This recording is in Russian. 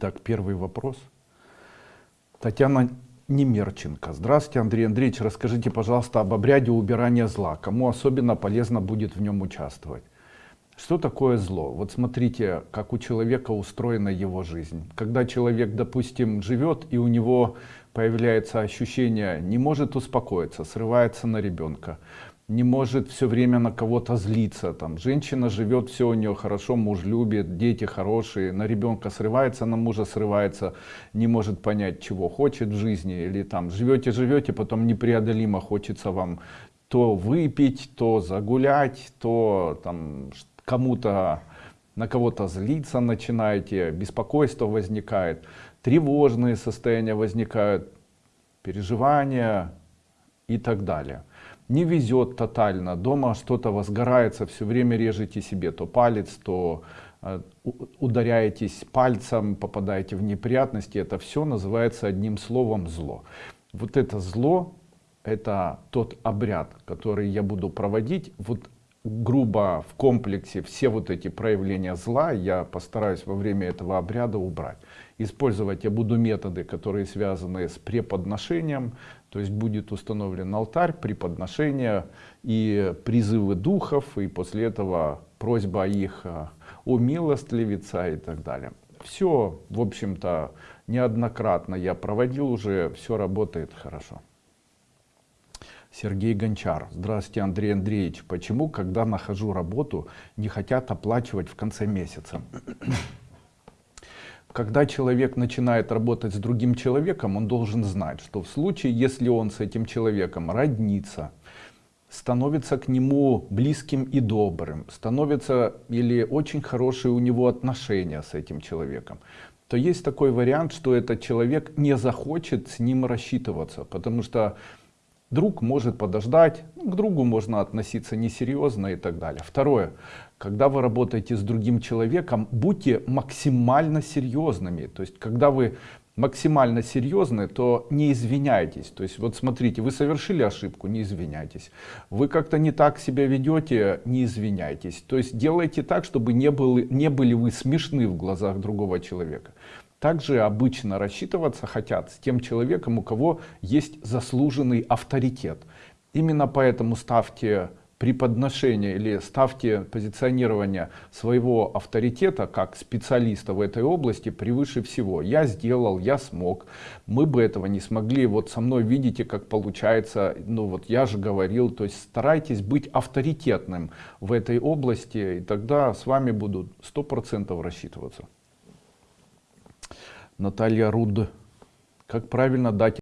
Так, первый вопрос. Татьяна Немерченко. Здравствуйте, Андрей Андреевич. Расскажите, пожалуйста, об обряде убирания зла. Кому особенно полезно будет в нем участвовать? Что такое зло? Вот смотрите, как у человека устроена его жизнь. Когда человек, допустим, живет, и у него появляется ощущение, не может успокоиться, срывается на ребенка, не может все время на кого-то злиться. Там, женщина живет, все у нее хорошо, муж любит, дети хорошие, на ребенка срывается, на мужа срывается, не может понять, чего хочет в жизни. Или там живете, живете, потом непреодолимо хочется вам то выпить, то загулять, то там кому-то на кого-то злиться начинаете, беспокойство возникает, тревожные состояния возникают, переживания и так далее не везет тотально, дома что-то возгорается, все время режете себе то палец, то э, ударяетесь пальцем, попадаете в неприятности, это все называется одним словом зло. Вот это зло, это тот обряд, который я буду проводить, вот грубо в комплексе все вот эти проявления зла я постараюсь во время этого обряда убрать. Использовать я буду методы, которые связаны с преподношением, то есть будет установлен алтарь, преподношение и призывы духов, и после этого просьба их о милостливица и так далее. Все, в общем-то, неоднократно я проводил уже, все работает хорошо. Сергей Гончар. Здравствуйте, Андрей Андреевич. Почему, когда нахожу работу, не хотят оплачивать в конце месяца? Когда человек начинает работать с другим человеком, он должен знать, что в случае, если он с этим человеком роднится, становится к нему близким и добрым, становится или очень хорошие у него отношения с этим человеком, то есть такой вариант, что этот человек не захочет с ним рассчитываться, потому что Друг может подождать, к другу можно относиться несерьезно и так далее. Второе. Когда вы работаете с другим человеком, будьте максимально серьезными. То есть, когда вы максимально серьезны, то не извиняйтесь. То есть, вот смотрите, вы совершили ошибку, не извиняйтесь. Вы как-то не так себя ведете, не извиняйтесь. То есть, делайте так, чтобы не, были, не были вы смешны в глазах другого человека. Также обычно рассчитываться хотят с тем человеком, у кого есть заслуженный авторитет. Именно поэтому ставьте преподношение или ставьте позиционирование своего авторитета как специалиста в этой области превыше всего. Я сделал, я смог, мы бы этого не смогли, вот со мной видите, как получается, ну вот я же говорил, то есть старайтесь быть авторитетным в этой области, и тогда с вами будут сто процентов рассчитываться. Наталья Руд. Как правильно дать